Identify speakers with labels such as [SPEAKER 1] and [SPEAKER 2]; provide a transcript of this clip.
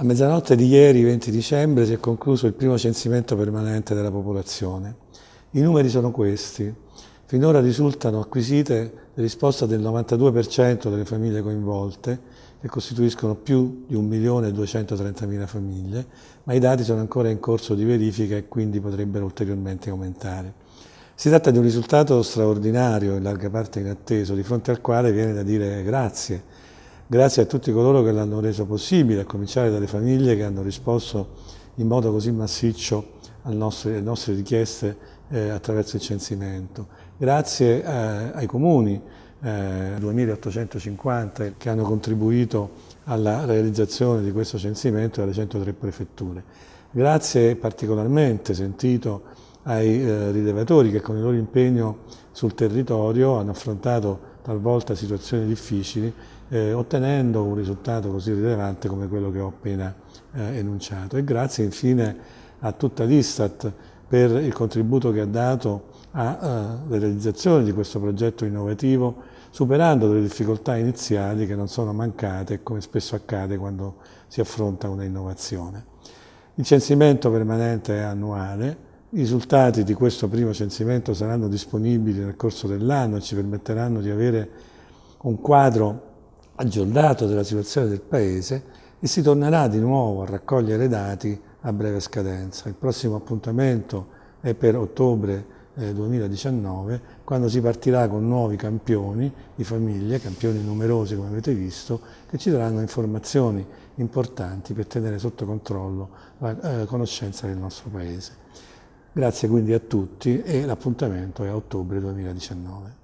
[SPEAKER 1] A mezzanotte di ieri, 20 dicembre, si è concluso il primo censimento permanente della popolazione. I numeri sono questi. Finora risultano acquisite le risposte del 92% delle famiglie coinvolte, che costituiscono più di 1.230.000 famiglie, ma i dati sono ancora in corso di verifica e quindi potrebbero ulteriormente aumentare. Si tratta di un risultato straordinario, in larga parte inatteso, di fronte al quale viene da dire grazie, Grazie a tutti coloro che l'hanno reso possibile, a cominciare dalle famiglie che hanno risposto in modo così massiccio alle nostre, alle nostre richieste eh, attraverso il censimento. Grazie eh, ai comuni, eh, 2850, che hanno contribuito alla realizzazione di questo censimento e alle 103 prefetture. Grazie particolarmente sentito ai eh, rilevatori che con il loro impegno sul territorio hanno affrontato talvolta situazioni difficili, eh, ottenendo un risultato così rilevante come quello che ho appena eh, enunciato. E grazie infine a tutta l'Istat per il contributo che ha dato alla eh, realizzazione di questo progetto innovativo, superando delle difficoltà iniziali che non sono mancate, come spesso accade quando si affronta una innovazione. Il censimento permanente è annuale, i risultati di questo primo censimento saranno disponibili nel corso dell'anno e ci permetteranno di avere un quadro aggiornato della situazione del Paese e si tornerà di nuovo a raccogliere dati a breve scadenza. Il prossimo appuntamento è per ottobre eh, 2019, quando si partirà con nuovi campioni di famiglie, campioni numerosi come avete visto, che ci daranno informazioni importanti per tenere sotto controllo la eh, conoscenza del nostro Paese. Grazie quindi a tutti e l'appuntamento è a ottobre 2019.